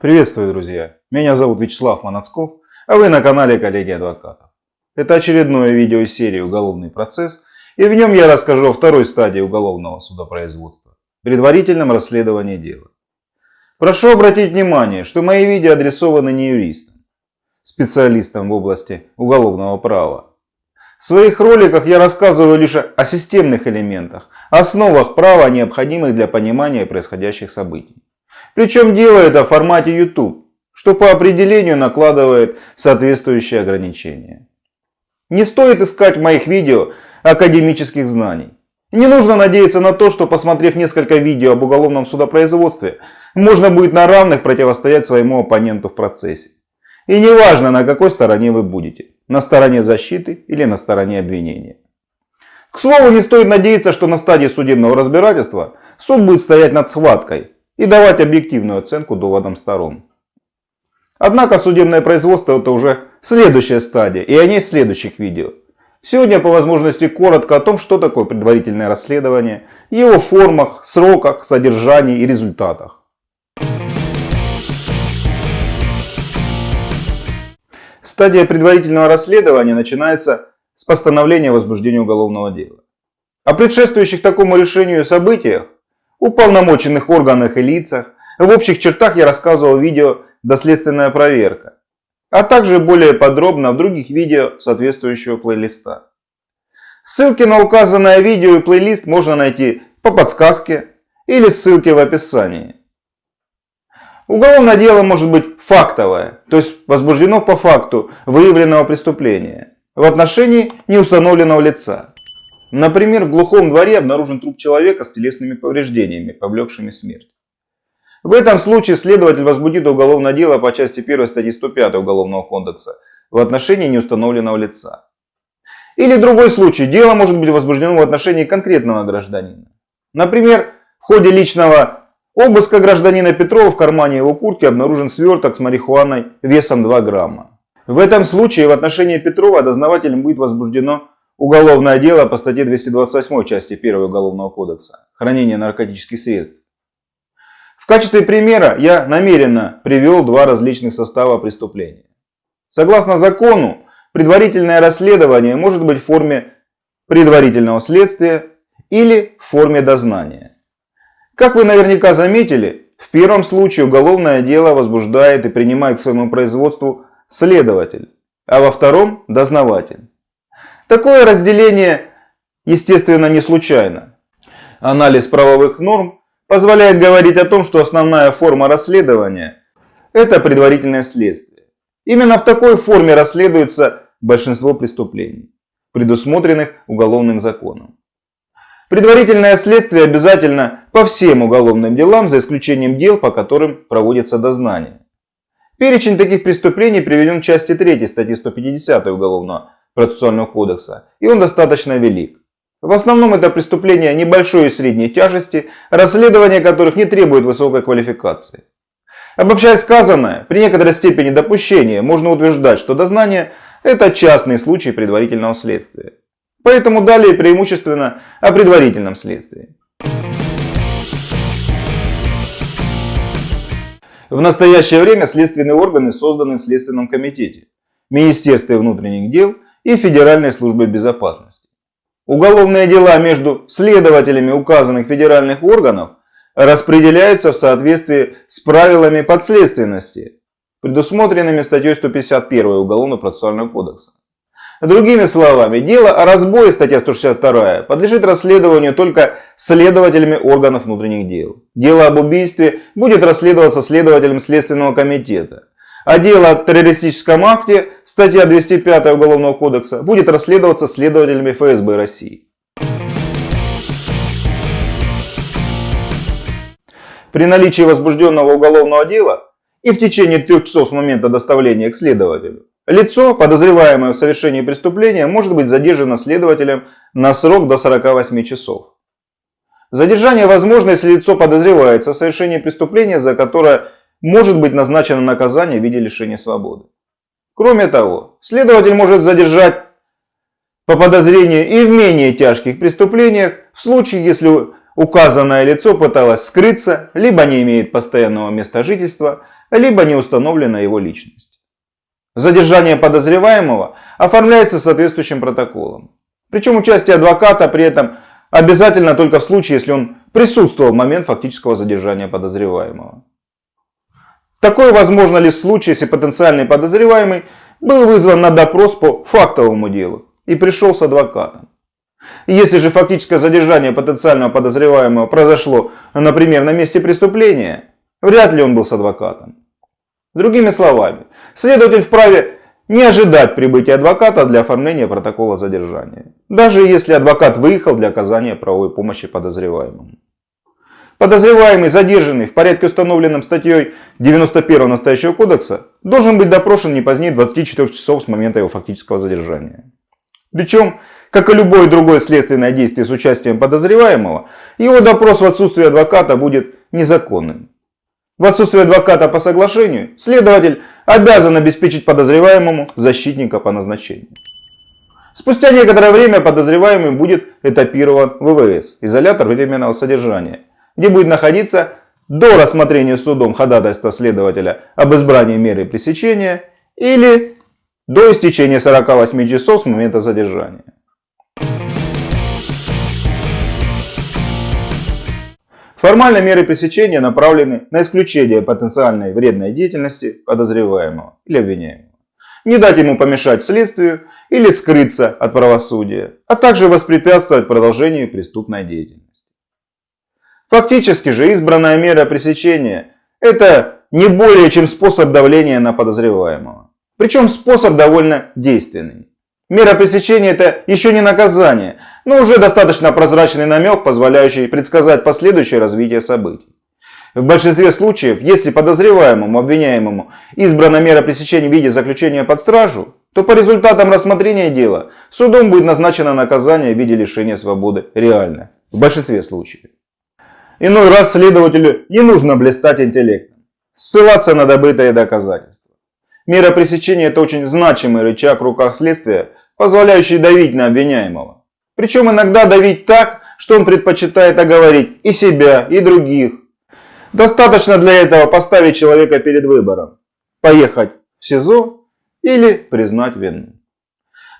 Приветствую, друзья! Меня зовут Вячеслав Манацков, а вы на канале Коллеги Адвокатов. Это очередное видео из серии «Уголовный процесс», и в нем я расскажу о второй стадии уголовного судопроизводства – предварительном расследовании дела. Прошу обратить внимание, что мои видео адресованы не юристам, специалистам в области уголовного права. В своих роликах я рассказываю лишь о системных элементах, основах права, необходимых для понимания происходящих событий. Причем делаю это в формате YouTube, что по определению накладывает соответствующие ограничения. Не стоит искать в моих видео академических знаний. Не нужно надеяться на то, что посмотрев несколько видео об уголовном судопроизводстве, можно будет на равных противостоять своему оппоненту в процессе. И неважно, на какой стороне вы будете, на стороне защиты или на стороне обвинения. К слову, не стоит надеяться, что на стадии судебного разбирательства суд будет стоять над схваткой и давать объективную оценку доводам сторон. Однако судебное производство это уже следующая стадия, и о ней в следующих видео. Сегодня по возможности коротко о том, что такое предварительное расследование, его формах, сроках, содержании и результатах. Стадия предварительного расследования начинается с постановления возбуждения уголовного дела. О предшествующих такому решению событиях, уполномоченных органах и лицах, в общих чертах я рассказывал в видео «Доследственная проверка», а также более подробно в других видео соответствующего плейлиста. Ссылки на указанное видео и плейлист можно найти по подсказке или ссылке в описании. Уголовное дело может быть фактовое, то есть возбуждено по факту выявленного преступления в отношении неустановленного лица. Например, в глухом дворе обнаружен труп человека с телесными повреждениями, повлекшими смерть. В этом случае следователь возбудит уголовное дело по части 1 статьи 105 Уголовного кодекса в отношении неустановленного лица. Или другой случай, дело может быть возбуждено в отношении конкретного гражданина. Например, в ходе личного обыска гражданина Петрова в кармане его куртки обнаружен сверток с марихуаной весом 2 грамма. В этом случае в отношении Петрова дознавателем будет возбуждено уголовное дело по статье 228 части 1 Уголовного кодекса «Хранение наркотических средств» качестве примера я намеренно привел два различных состава преступления. Согласно закону, предварительное расследование может быть в форме предварительного следствия или в форме дознания. Как вы наверняка заметили, в первом случае уголовное дело возбуждает и принимает к своему производству следователь, а во втором – дознаватель. Такое разделение, естественно, не случайно. Анализ правовых норм позволяет говорить о том, что основная форма расследования – это предварительное следствие. Именно в такой форме расследуется большинство преступлений, предусмотренных уголовным законом. Предварительное следствие обязательно по всем уголовным делам, за исключением дел, по которым проводится дознание. Перечень таких преступлений приведен в части 3 статьи 150 Уголовного процессуального кодекса, и он достаточно велик. В основном это преступления небольшой и средней тяжести, расследование которых не требует высокой квалификации. Обобщая сказанное, при некоторой степени допущения можно утверждать, что дознание – это частный случай предварительного следствия. Поэтому далее преимущественно о предварительном следствии. В настоящее время следственные органы созданы в Следственном комитете, Министерстве внутренних дел и Федеральной службе безопасности. Уголовные дела между следователями указанных федеральных органов распределяются в соответствии с правилами подследственности, предусмотренными статьей 151 Уголовно-процессуального кодекса. Другими словами, дело о разбое, статья 162, подлежит расследованию только следователями органов внутренних дел. Дело об убийстве будет расследоваться следователем Следственного комитета. А дело о террористическом акте, статья 205 Уголовного кодекса, будет расследоваться следователями ФСБ России. При наличии возбужденного уголовного дела и в течение трех часов с момента доставления к следователю, лицо, подозреваемое в совершении преступления, может быть задержано следователем на срок до 48 часов. Задержание возможно, если лицо подозревается в совершении преступления, за которое может быть назначено наказание в виде лишения свободы. Кроме того, следователь может задержать по подозрению и в менее тяжких преступлениях в случае, если указанное лицо пыталось скрыться, либо не имеет постоянного места жительства, либо не установлена его личность. Задержание подозреваемого оформляется соответствующим протоколом. Причем участие адвоката при этом обязательно только в случае, если он присутствовал в момент фактического задержания подозреваемого. Такое возможно лишь в случае, если потенциальный подозреваемый был вызван на допрос по фактовому делу и пришел с адвокатом. Если же фактическое задержание потенциального подозреваемого произошло, например, на месте преступления, вряд ли он был с адвокатом. Другими словами, следователь вправе не ожидать прибытия адвоката для оформления протокола задержания, даже если адвокат выехал для оказания правовой помощи подозреваемому. Подозреваемый, задержанный в порядке установленном статьей 91 настоящего кодекса, должен быть допрошен не позднее 24 часов с момента его фактического задержания. Причем, как и любое другое следственное действие с участием подозреваемого, его допрос в отсутствии адвоката будет незаконным. В отсутствие адвоката по соглашению, следователь обязан обеспечить подозреваемому защитника по назначению. Спустя некоторое время подозреваемый будет этапирован в ВВС, изолятор временного содержания, где будет находиться до рассмотрения судом ходатайства следователя об избрании меры пресечения или до истечения 48 часов с момента задержания. Формально меры пресечения направлены на исключение потенциальной вредной деятельности подозреваемого или обвиняемого. Не дать ему помешать следствию или скрыться от правосудия, а также воспрепятствовать продолжению преступной деятельности. Фактически же избранная мера пресечения – это не более чем способ давления на подозреваемого. Причем способ довольно действенный. Мера пресечения – это еще не наказание, но уже достаточно прозрачный намек, позволяющий предсказать последующее развитие событий. В большинстве случаев, если подозреваемому, обвиняемому избрана мера пресечения в виде заключения под стражу, то по результатам рассмотрения дела судом будет назначено наказание в виде лишения свободы реально. В большинстве случаев. Иной раз следователю не нужно блистать интеллектом, ссылаться на добытые доказательства. Мера пресечения – это очень значимый рычаг в руках следствия, позволяющий давить на обвиняемого. Причем иногда давить так, что он предпочитает оговорить и себя, и других. Достаточно для этого поставить человека перед выбором. Поехать в СИЗО или признать вину.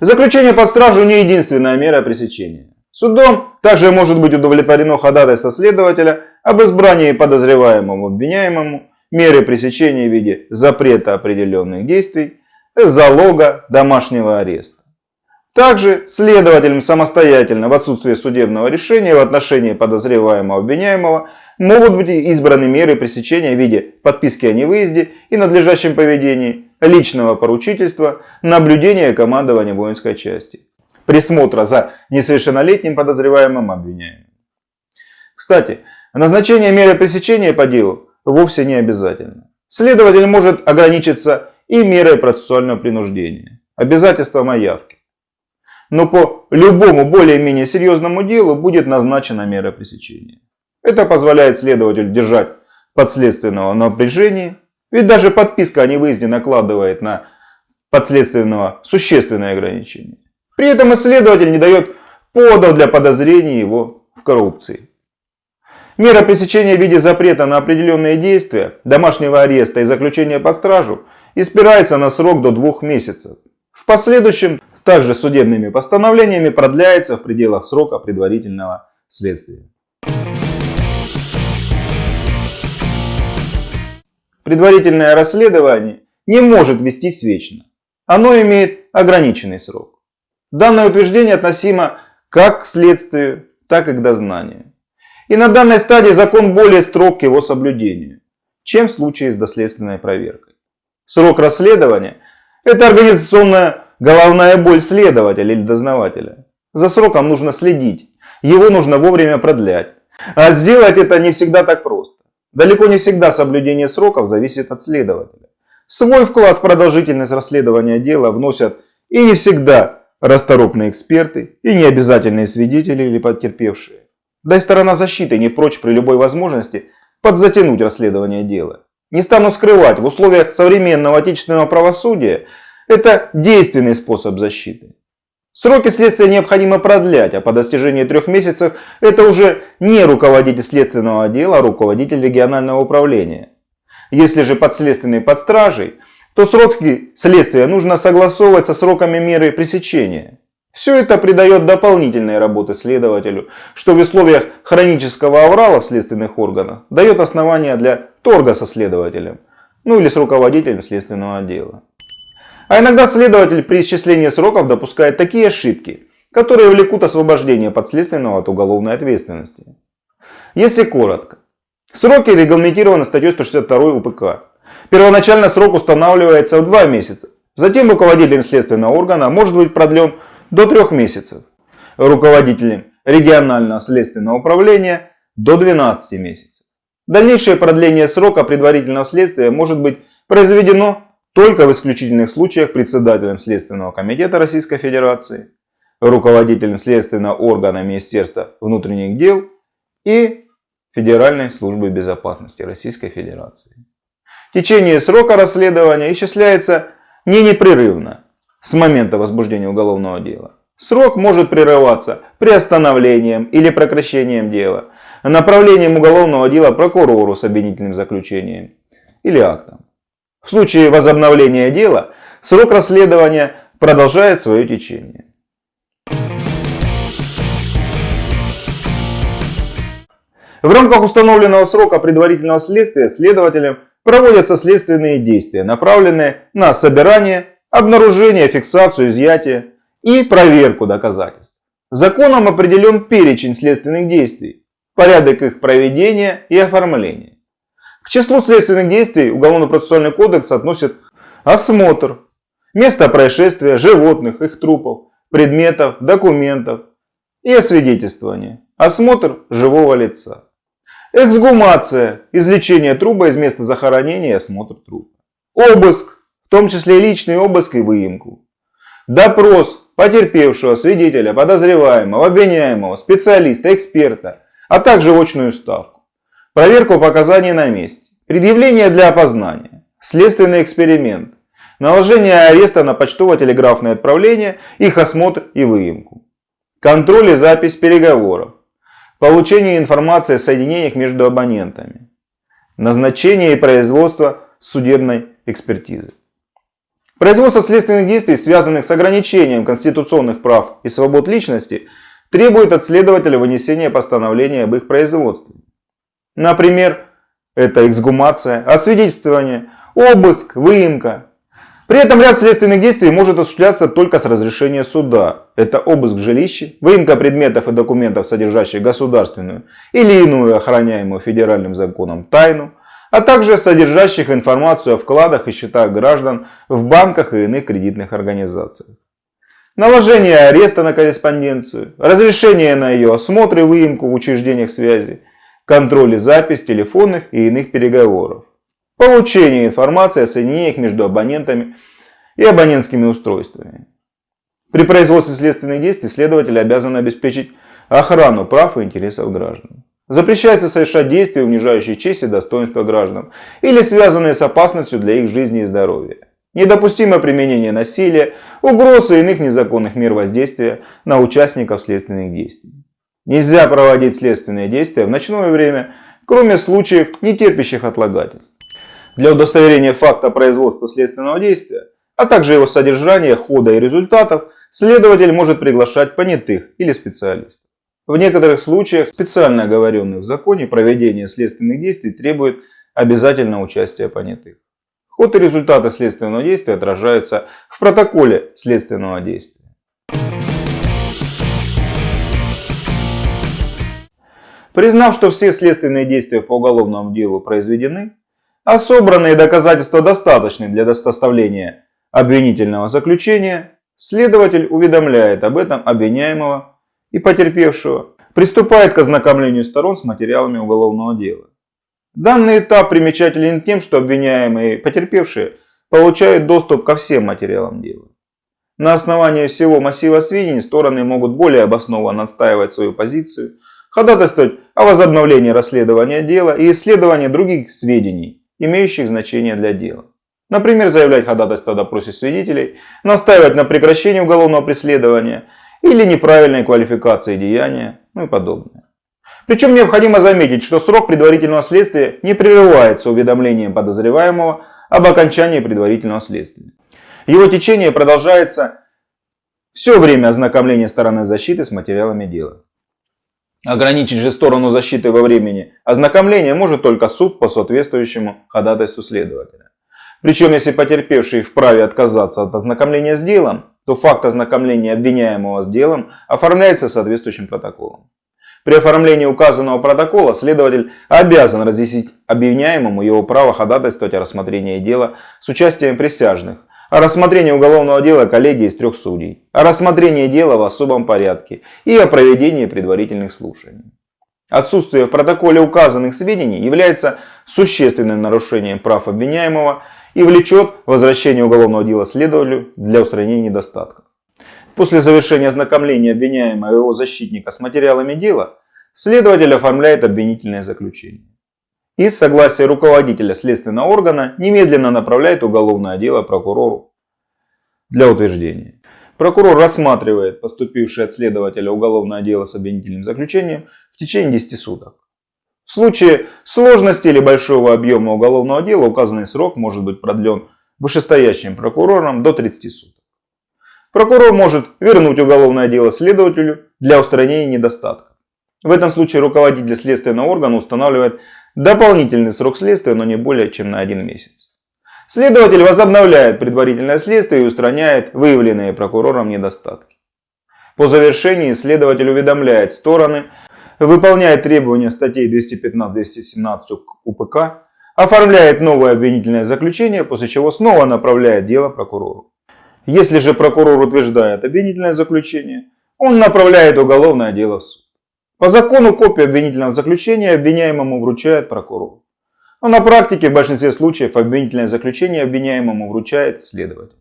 Заключение под стражу не единственная мера пресечения. Судом также может быть удовлетворено ходатайство следователя об избрании подозреваемому обвиняемому меры пресечения в виде запрета определенных действий, залога, домашнего ареста. Также следователям самостоятельно в отсутствие судебного решения в отношении подозреваемого обвиняемого могут быть избраны меры пресечения в виде подписки о невыезде и надлежащем поведении, личного поручительства, наблюдения командования воинской части присмотра за несовершеннолетним подозреваемым обвиняемым. Кстати, назначение меры пресечения по делу вовсе не обязательно. Следователь может ограничиться и мерой процессуального принуждения, обязательством о явке. Но по любому более-менее серьезному делу будет назначена мера пресечения. Это позволяет следователю держать подследственного напряжении, ведь даже подписка о невыезде накладывает на подследственного существенные ограничения. При этом исследователь не дает поводов для подозрений его в коррупции. Мера пресечения в виде запрета на определенные действия, домашнего ареста и заключения под стражу испирается на срок до двух месяцев. В последующем также судебными постановлениями продляется в пределах срока предварительного следствия. Предварительное расследование не может вестись вечно. Оно имеет ограниченный срок. Данное утверждение относимо как к следствию, так и к дознанию. И на данной стадии закон более строг к его соблюдению, чем в случае с доследственной проверкой. Срок расследования – это организационная головная боль следователя или дознавателя. За сроком нужно следить, его нужно вовремя продлять. А сделать это не всегда так просто. Далеко не всегда соблюдение сроков зависит от следователя. Свой вклад в продолжительность расследования дела вносят и не всегда расторопные эксперты и необязательные свидетели или потерпевшие. Да и сторона защиты не прочь при любой возможности подзатянуть расследование дела. Не стану скрывать, в условиях современного отечественного правосудия это действенный способ защиты. Сроки следствия необходимо продлять, а по достижении трех месяцев это уже не руководитель следственного отдела, а руководитель регионального управления. Если же подследственный под стражей, то сроки следствия нужно согласовывать со сроками меры пресечения. Все это придает дополнительной работы следователю, что в условиях хронического аврала в следственных органах дает основания для торга со следователем, ну или с руководителем следственного отдела. А иногда следователь при исчислении сроков допускает такие ошибки, которые влекут освобождение подследственного от уголовной ответственности. Если коротко, сроки регламентированы статьей 162 УПК. Первоначально срок устанавливается в 2 месяца. Затем руководителем следственного органа может быть продлен до 3 месяцев. Руководителем регионального следственного управления до 12 месяцев. Дальнейшее продление срока предварительного следствия может быть произведено только в исключительных случаях председателем Следственного комитета Российской Федерации, руководителем следственного органа Министерства внутренних дел и Федеральной службы безопасности Российской Федерации. Течение срока расследования исчисляется не непрерывно с момента возбуждения уголовного дела. Срок может прерываться приостановлением или прекращением дела, направлением уголовного дела прокурору с обвинительным заключением или актом. В случае возобновления дела срок расследования продолжает свое течение. В рамках установленного срока предварительного следствия следователем проводятся следственные действия, направленные на собирание, обнаружение, фиксацию, изъятие и проверку доказательств. Законом определен перечень следственных действий, порядок их проведения и оформления. К числу следственных действий Уголовно-процессуальный кодекс относит осмотр, место происшествия животных, их трупов, предметов, документов и освидетельствование, осмотр живого лица. Эксгумация, извлечение труба из места захоронения и осмотр трупа. Обыск, в том числе личный обыск и выемку. Допрос потерпевшего, свидетеля, подозреваемого, обвиняемого, специалиста, эксперта, а также очную ставку. Проверку показаний на месте. Предъявление для опознания. Следственный эксперимент. Наложение ареста на почтово-телеграфное отправление, их осмотр и выемку. Контроль и запись переговоров. Получение информации о соединениях между абонентами. Назначение и производство судебной экспертизы. Производство следственных действий, связанных с ограничением конституционных прав и свобод личности, требует от следователя вынесения постановления об их производстве. Например, это эксгумация, освидетельствование, обыск, выемка. При этом ряд следственных действий может осуществляться только с разрешения суда. Это обыск жилища, выемка предметов и документов, содержащих государственную или иную охраняемую федеральным законом тайну, а также содержащих информацию о вкладах и счетах граждан в банках и иных кредитных организациях. Наложение ареста на корреспонденцию, разрешение на ее осмотр и выемку в учреждениях связи, контроль и запись телефонных и иных переговоров, получение информации о соединениях между абонентами и абонентскими устройствами. При производстве следственных действий следователь обязан обеспечить охрану прав и интересов граждан. Запрещается совершать действия, унижающие честь и достоинство граждан или связанные с опасностью для их жизни и здоровья. Недопустимо применение насилия, угрозы и иных незаконных мер воздействия на участников следственных действий. Нельзя проводить следственные действия в ночное время, кроме случаев, не терпящих отлагательств. Для удостоверения факта производства следственного действия, а также его содержания, хода и результатов, следователь может приглашать понятых или специалистов. В некоторых случаях специально оговоренных в законе проведение следственных действий требует обязательного участия понятых. Ход и результаты следственного действия отражаются в протоколе следственного действия. Признав, что все следственные действия по уголовному делу произведены, а собранные доказательства достаточны для доставления обвинительного заключения, следователь уведомляет об этом обвиняемого и потерпевшего, приступает к ознакомлению сторон с материалами уголовного дела. Данный этап примечателен тем, что обвиняемые и потерпевшие получают доступ ко всем материалам дела. На основании всего массива сведений стороны могут более обоснованно отстаивать свою позицию – ходатайствовать о возобновлении расследования дела и исследовании других сведений, имеющих значение для дела. Например, заявлять ходатайство о допросе свидетелей, настаивать на прекращении уголовного преследования или неправильной квалификации деяния, ну и подобное. Причем необходимо заметить, что срок предварительного следствия не прерывается уведомлением подозреваемого об окончании предварительного следствия. Его течение продолжается все время ознакомления стороны защиты с материалами дела. Ограничить же сторону защиты во времени ознакомления может только суд по соответствующему ходатайству следователя. Причем, если потерпевший вправе отказаться от ознакомления с делом, то факт ознакомления обвиняемого с делом оформляется соответствующим протоколом. При оформлении указанного протокола следователь обязан разъяснить обвиняемому его право ходатайствовать о рассмотрении дела с участием присяжных, о рассмотрении уголовного дела коллегии из трех судей, о рассмотрении дела в особом порядке и о проведении предварительных слушаний. Отсутствие в протоколе указанных сведений является существенным нарушением прав обвиняемого и влечет возвращение уголовного дела следователю для устранения недостатков. После завершения ознакомления обвиняемого и его защитника с материалами дела, следователь оформляет обвинительное заключение и с согласия руководителя следственного органа немедленно направляет уголовное дело прокурору для утверждения. Прокурор рассматривает поступившее от следователя уголовное дело с обвинительным заключением в течение 10 суток. В случае сложности или большого объема уголовного дела указанный срок может быть продлен вышестоящим прокурором до 30 суток. Прокурор может вернуть уголовное дело следователю для устранения недостатков. В этом случае руководитель следственного органа устанавливает дополнительный срок следствия, но не более чем на один месяц. Следователь возобновляет предварительное следствие и устраняет выявленные прокурором недостатки. По завершении следователь уведомляет стороны, выполняет требования статей 215-217 УПК, оформляет новое обвинительное заключение, после чего снова направляет дело прокурору. Если же прокурор утверждает обвинительное заключение, он направляет уголовное дело в суд. По закону копию обвинительного заключения обвиняемому вручает прокурор. Но на практике в большинстве случаев обвинительное заключение обвиняемому вручает следователь.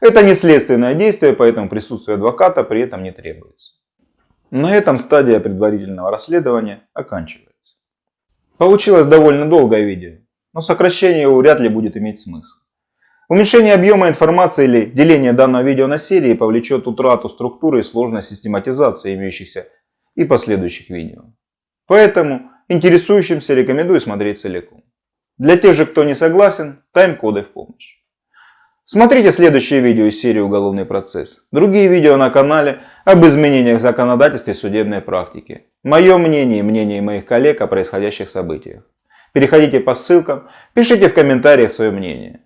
Это не следственное действие, поэтому присутствие адвоката при этом не требуется. На этом стадия предварительного расследования оканчивается. Получилось довольно долгое видео, но сокращение его вряд ли будет иметь смысл. Уменьшение объема информации или деление данного видео на серии повлечет утрату структуры и сложность систематизации имеющихся и последующих видео. Поэтому интересующимся рекомендую смотреть целиком. Для тех же, кто не согласен, тайм-коды в помощь. Смотрите следующее видео из серии «Уголовный процесс». Другие видео на канале об изменениях в законодательстве и судебной практике. Мое мнение и мнение моих коллег о происходящих событиях. Переходите по ссылкам, пишите в комментариях свое мнение.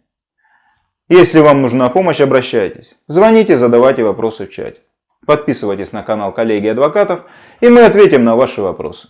Если вам нужна помощь, обращайтесь. Звоните, задавайте вопросы в чате. Подписывайтесь на канал коллеги адвокатов, и мы ответим на ваши вопросы.